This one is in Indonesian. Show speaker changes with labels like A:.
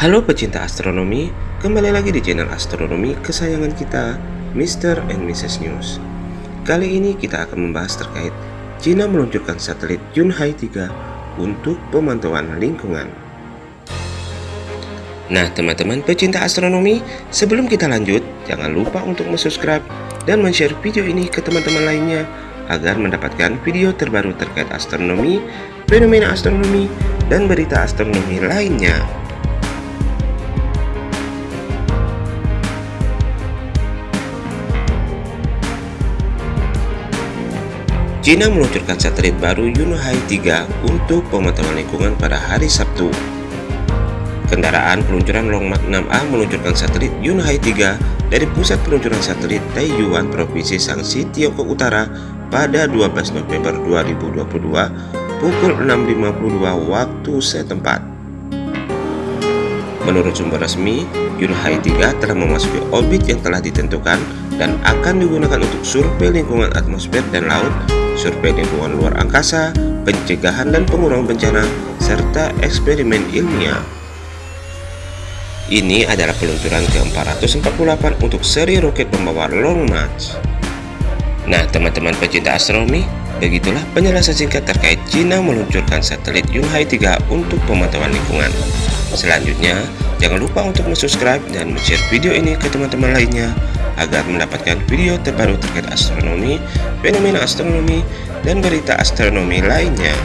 A: Halo pecinta astronomi, kembali lagi di channel astronomi kesayangan kita, Mr. and Mrs. News. Kali ini kita akan membahas terkait Cina meluncurkan satelit Yunhai 3 untuk pemantauan lingkungan. Nah teman-teman pecinta astronomi, sebelum kita lanjut, jangan lupa untuk subscribe dan share video ini ke teman-teman lainnya agar mendapatkan video terbaru terkait astronomi, fenomena astronomi, dan berita astronomi lainnya. China meluncurkan satelit baru Yunhai 3 untuk pemantauan lingkungan pada hari Sabtu. Kendaraan peluncuran Long Mark 6A meluncurkan satelit Yunhai 3 dari pusat peluncuran satelit Taiyuan Provinsi Shanxi, Tiongkok Utara pada 12 November 2022 pukul 6.52 waktu setempat. Menurut sumber resmi, Yunhai 3 telah memasuki orbit yang telah ditentukan dan akan digunakan untuk survei lingkungan atmosfer dan laut survei lingkungan luar angkasa, pencegahan dan pengurangan bencana, serta eksperimen ilmiah. Ini adalah peluncuran ke-448 untuk seri roket pembawa Long March. Nah, teman-teman pecinta astronomi, begitulah penjelasan singkat terkait China meluncurkan satelit Yunhai 3 untuk pemantauan lingkungan. Selanjutnya, jangan lupa untuk subscribe dan share video ini ke teman-teman lainnya agar mendapatkan video terbaru terkait astronomi, fenomena astronomi, dan berita astronomi lainnya.